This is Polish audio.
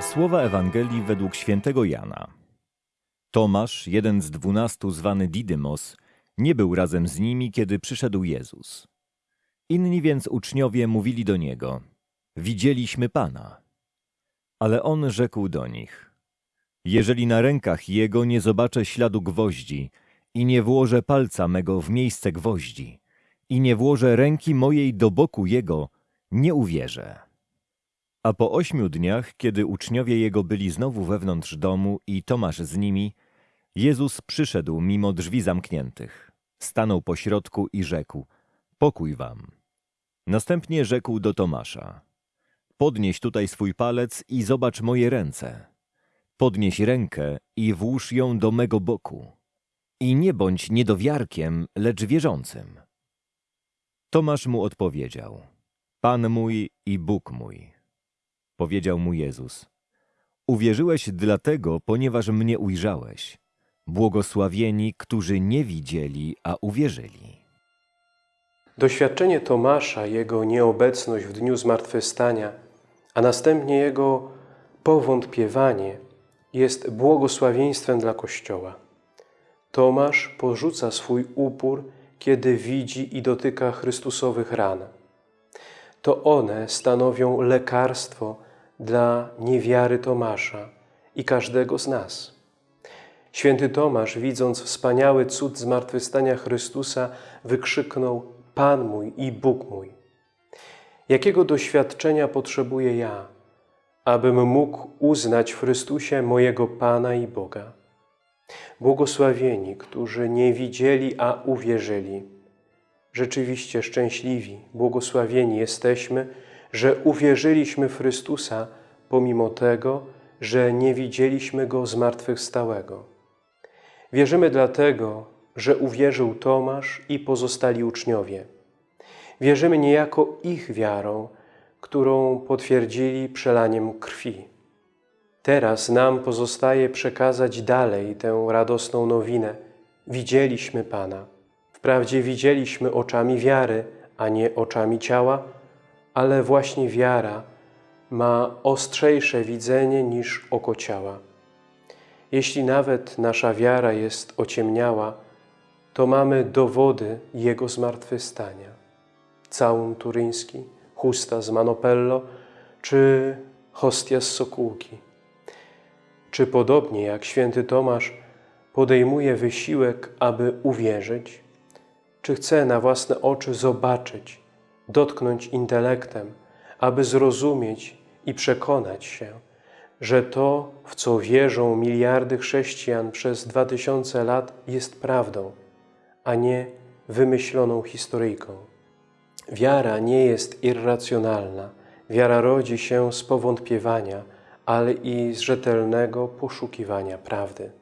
Słowa Ewangelii według świętego Jana. Tomasz, jeden z dwunastu zwany Didymos, nie był razem z nimi, kiedy przyszedł Jezus. Inni więc uczniowie mówili do niego: Widzieliśmy Pana. Ale on rzekł do nich: Jeżeli na rękach jego nie zobaczę śladu gwoździ i nie włożę palca mego w miejsce gwoździ i nie włożę ręki mojej do boku jego, nie uwierzę. A po ośmiu dniach, kiedy uczniowie jego byli znowu wewnątrz domu i Tomasz z nimi, Jezus przyszedł mimo drzwi zamkniętych. Stanął pośrodku i rzekł: Pokój wam. Następnie rzekł do Tomasza: Podnieś tutaj swój palec i zobacz moje ręce. Podnieś rękę i włóż ją do mego boku. I nie bądź niedowiarkiem, lecz wierzącym. Tomasz mu odpowiedział: Pan mój i Bóg mój. Powiedział mu Jezus: Uwierzyłeś dlatego, ponieważ mnie ujrzałeś. Błogosławieni, którzy nie widzieli, a uwierzyli. Doświadczenie Tomasza, jego nieobecność w dniu zmartwychwstania, a następnie jego powątpiewanie jest błogosławieństwem dla Kościoła. Tomasz porzuca swój upór, kiedy widzi i dotyka Chrystusowych ran. To one stanowią lekarstwo dla niewiary Tomasza i każdego z nas. Święty Tomasz, widząc wspaniały cud zmartwychwstania Chrystusa, wykrzyknął Pan mój i Bóg mój. Jakiego doświadczenia potrzebuję ja, abym mógł uznać w Chrystusie mojego Pana i Boga? Błogosławieni, którzy nie widzieli, a uwierzyli. Rzeczywiście szczęśliwi, błogosławieni jesteśmy, że uwierzyliśmy w Chrystusa, pomimo tego, że nie widzieliśmy Go zmartwychwstałego. Wierzymy dlatego, że uwierzył Tomasz i pozostali uczniowie. Wierzymy niejako ich wiarą, którą potwierdzili przelaniem krwi. Teraz nam pozostaje przekazać dalej tę radosną nowinę. Widzieliśmy Pana. Wprawdzie widzieliśmy oczami wiary, a nie oczami ciała, ale właśnie wiara ma ostrzejsze widzenie niż oko ciała. Jeśli nawet nasza wiara jest ociemniała, to mamy dowody Jego zmartwychwstania. Całun turyński, chusta z Manopello czy hostia z Sokółki. Czy podobnie jak święty Tomasz podejmuje wysiłek, aby uwierzyć? Czy chce na własne oczy zobaczyć, dotknąć intelektem, aby zrozumieć i przekonać się, że to, w co wierzą miliardy chrześcijan przez dwa tysiące lat, jest prawdą, a nie wymyśloną historyjką. Wiara nie jest irracjonalna. Wiara rodzi się z powątpiewania, ale i z rzetelnego poszukiwania prawdy.